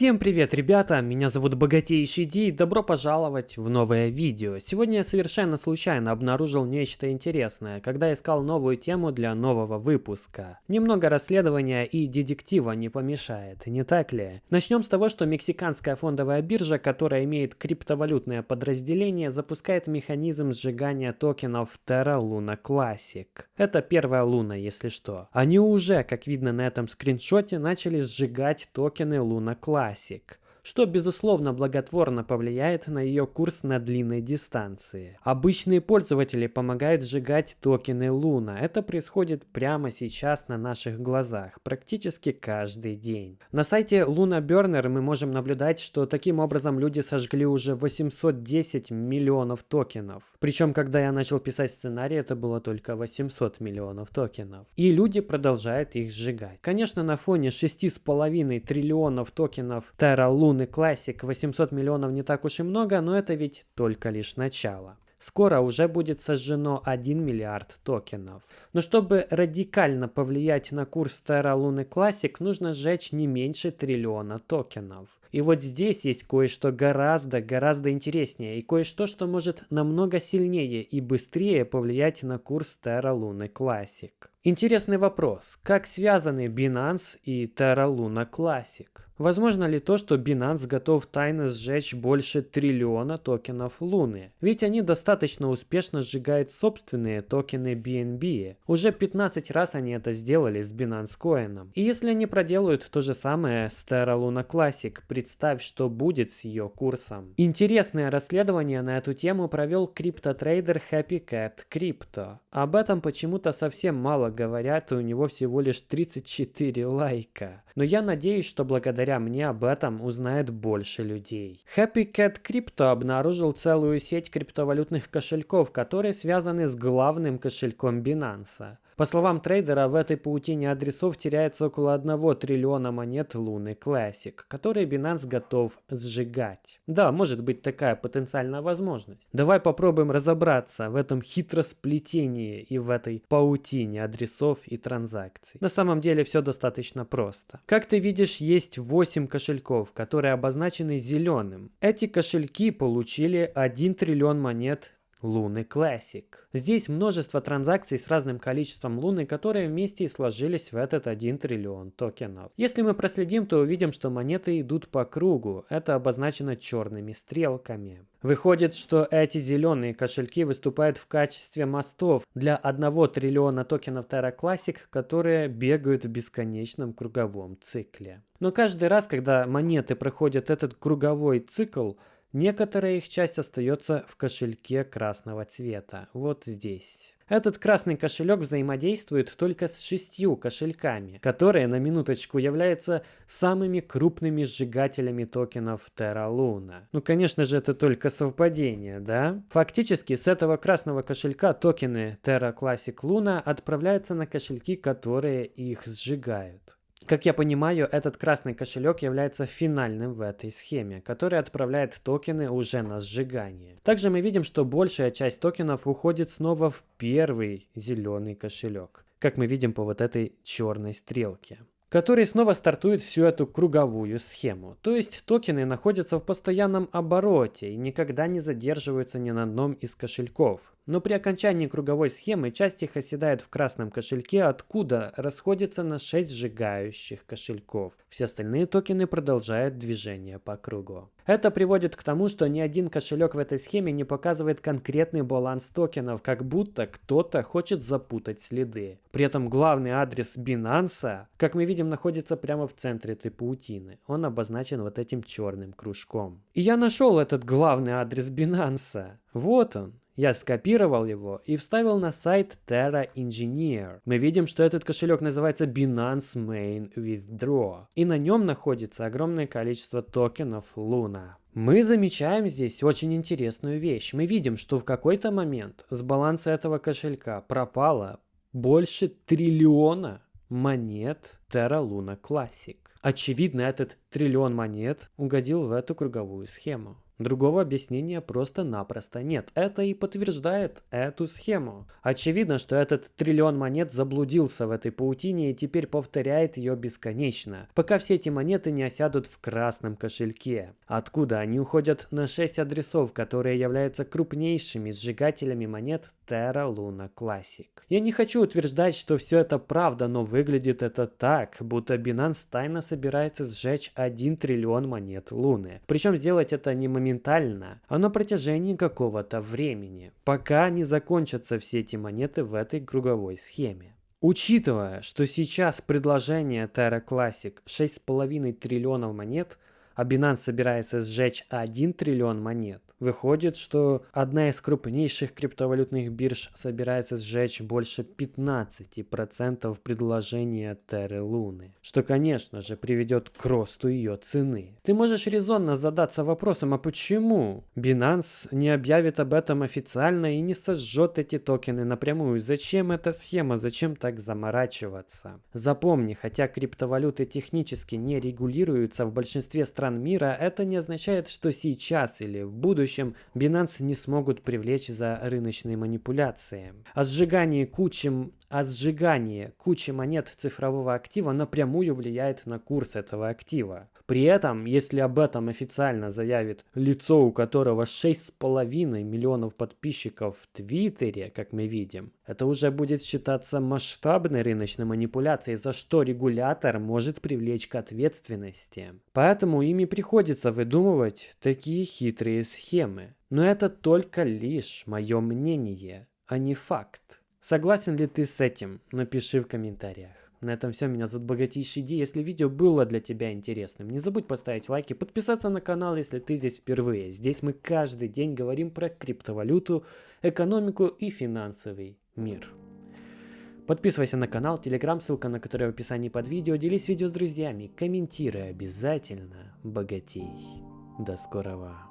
Всем привет, ребята! Меня зовут Богатейший Ди и добро пожаловать в новое видео. Сегодня я совершенно случайно обнаружил нечто интересное, когда искал новую тему для нового выпуска. Немного расследования и детектива не помешает, не так ли? Начнем с того, что мексиканская фондовая биржа, которая имеет криптовалютное подразделение, запускает механизм сжигания токенов Terra Luna Classic. Это первая луна, если что. Они уже, как видно на этом скриншоте, начали сжигать токены Luna Classic что безусловно благотворно повлияет на ее курс на длинной дистанции. Обычные пользователи помогают сжигать токены Луна. Это происходит прямо сейчас на наших глазах, практически каждый день. На сайте Luna Burner мы можем наблюдать, что таким образом люди сожгли уже 810 миллионов токенов. Причем, когда я начал писать сценарий, это было только 800 миллионов токенов. И люди продолжают их сжигать. Конечно, на фоне 6,5 триллионов токенов Terra Luna Луны Classic 800 миллионов не так уж и много, но это ведь только лишь начало. Скоро уже будет сожжено 1 миллиард токенов. Но чтобы радикально повлиять на курс Terra Luna Classic, нужно сжечь не меньше триллиона токенов. И вот здесь есть кое-что гораздо-гораздо интереснее и кое-что, что может намного сильнее и быстрее повлиять на курс Terra Luna Classic. Интересный вопрос. Как связаны Binance и Terra Luna Classic? Возможно ли то, что Binance готов тайно сжечь больше триллиона токенов Луны? Ведь они достаточно успешно сжигают собственные токены BNB. Уже 15 раз они это сделали с Binance Coin. И если они проделают то же самое с Terra Luna Classic, представь, что будет с ее курсом. Интересное расследование на эту тему провел криптотрейдер Happy Cat Crypto. Об этом почему-то совсем мало говорят, и у него всего лишь 34 лайка. Но я надеюсь, что благодаря мне об этом узнает больше людей. Happy Cat Crypto обнаружил целую сеть криптовалютных кошельков, которые связаны с главным кошельком Binance. По словам трейдера, в этой паутине адресов теряется около 1 триллиона монет Луны Classic, которые Binance готов сжигать. Да, может быть такая потенциальная возможность. Давай попробуем разобраться в этом хитросплетении и в этой паутине адресов и транзакций. На самом деле все достаточно просто. Как ты видишь, есть 8 кошельков, которые обозначены зеленым. Эти кошельки получили 1 триллион монет Луны Classic. Здесь множество транзакций с разным количеством луны, которые вместе и сложились в этот 1 триллион токенов. Если мы проследим, то увидим, что монеты идут по кругу. Это обозначено черными стрелками. Выходит, что эти зеленые кошельки выступают в качестве мостов для 1 триллиона токенов Terra Classic, которые бегают в бесконечном круговом цикле. Но каждый раз, когда монеты проходят этот круговой цикл, Некоторая их часть остается в кошельке красного цвета, вот здесь. Этот красный кошелек взаимодействует только с шестью кошельками, которые на минуточку являются самыми крупными сжигателями токенов Terra Luna. Ну, конечно же, это только совпадение, да? Фактически, с этого красного кошелька токены Terra Classic Luna отправляются на кошельки, которые их сжигают. Как я понимаю, этот красный кошелек является финальным в этой схеме, который отправляет токены уже на сжигание. Также мы видим, что большая часть токенов уходит снова в первый зеленый кошелек, как мы видим по вот этой черной стрелке который снова стартует всю эту круговую схему. То есть токены находятся в постоянном обороте и никогда не задерживаются ни на одном из кошельков. Но при окончании круговой схемы часть их оседает в красном кошельке, откуда расходится на 6 сжигающих кошельков. Все остальные токены продолжают движение по кругу. Это приводит к тому, что ни один кошелек в этой схеме не показывает конкретный баланс токенов, как будто кто-то хочет запутать следы. При этом главный адрес Binance, как мы видим, находится прямо в центре этой паутины. Он обозначен вот этим черным кружком. И я нашел этот главный адрес Binance. Вот он. Я скопировал его и вставил на сайт Terra Engineer. Мы видим, что этот кошелек называется Binance Main Withdraw. И на нем находится огромное количество токенов Luna. Мы замечаем здесь очень интересную вещь. Мы видим, что в какой-то момент с баланса этого кошелька пропало больше триллиона монет Terra Luna Classic. Очевидно, этот триллион монет угодил в эту круговую схему. Другого объяснения просто-напросто нет. Это и подтверждает эту схему. Очевидно, что этот триллион монет заблудился в этой паутине и теперь повторяет ее бесконечно, пока все эти монеты не осядут в красном кошельке. Откуда они уходят на 6 адресов, которые являются крупнейшими сжигателями монет Terra Luna Classic. Я не хочу утверждать, что все это правда, но выглядит это так, будто Binance тайно собирается сжечь 1 триллион монет Луны. Причем сделать это не моментально, а на протяжении какого-то времени, пока не закончатся все эти монеты в этой круговой схеме. Учитывая, что сейчас предложение Terra Classic 6,5 триллионов монет – а Binance собирается сжечь 1 триллион монет. Выходит, что одна из крупнейших криптовалютных бирж собирается сжечь больше 15% предложения Терры Луны, что, конечно же, приведет к росту ее цены. Ты можешь резонно задаться вопросом, а почему Binance не объявит об этом официально и не сожжет эти токены напрямую? Зачем эта схема? Зачем так заморачиваться? Запомни, хотя криптовалюты технически не регулируются в большинстве стран стран мира, это не означает, что сейчас или в будущем Binance не смогут привлечь за рыночные манипуляции. О сжигании кучи, о сжигании кучи монет цифрового актива напрямую влияет на курс этого актива. При этом, если об этом официально заявит лицо, у которого 6,5 миллионов подписчиков в Твиттере, как мы видим, это уже будет считаться масштабной рыночной манипуляцией, за что регулятор может привлечь к ответственности. Поэтому ими приходится выдумывать такие хитрые схемы. Но это только лишь мое мнение, а не факт. Согласен ли ты с этим? Напиши в комментариях. На этом все. Меня зовут Богатейший Ди. Если видео было для тебя интересным, не забудь поставить лайк и подписаться на канал, если ты здесь впервые. Здесь мы каждый день говорим про криптовалюту, экономику и финансовый мир. Подписывайся на канал, телеграм, ссылка на который в описании под видео. Делись видео с друзьями, комментируй обязательно. Богатей. До скорого.